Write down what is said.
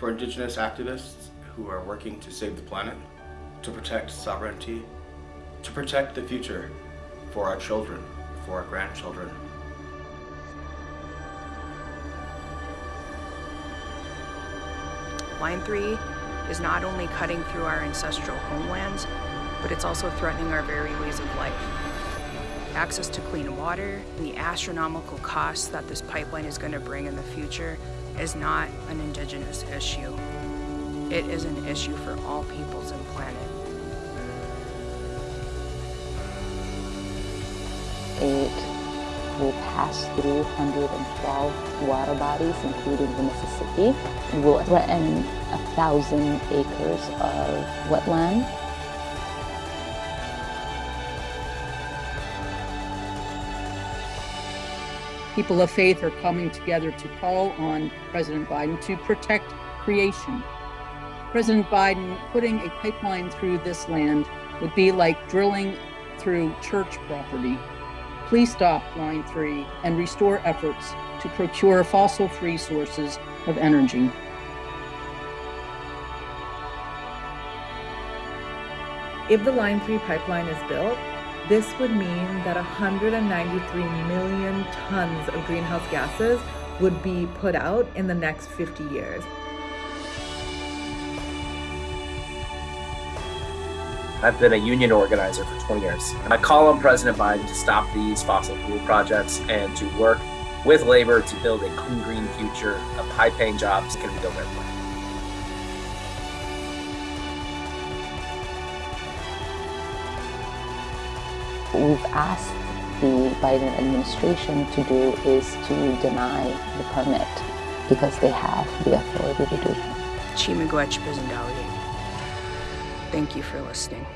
for Indigenous activists who are working to save the planet, to protect sovereignty, to protect the future for our children, for our grandchildren. Line 3 is not only cutting through our ancestral homelands, but it's also threatening our very ways of life. Access to clean water the astronomical costs that this pipeline is going to bring in the future is not an indigenous issue. It is an issue for all peoples and planet. It will pass through 112 water bodies, including the Mississippi. It will threaten thousand acres of wetland. People of faith are coming together to call on President Biden to protect creation. President Biden putting a pipeline through this land would be like drilling through church property. Please stop Line 3 and restore efforts to procure fossil-free sources of energy. If the Line 3 pipeline is built, this would mean that 193 million tons of greenhouse gases would be put out in the next 50 years. I've been a union organizer for 20 years. And I call on President Biden to stop these fossil fuel projects and to work with labor to build a clean, green future of high-paying jobs that can our planet. We've asked the Biden administration to do is to deny the permit because they have the authority to do. Chimagwech Bizendawi. Thank you for listening.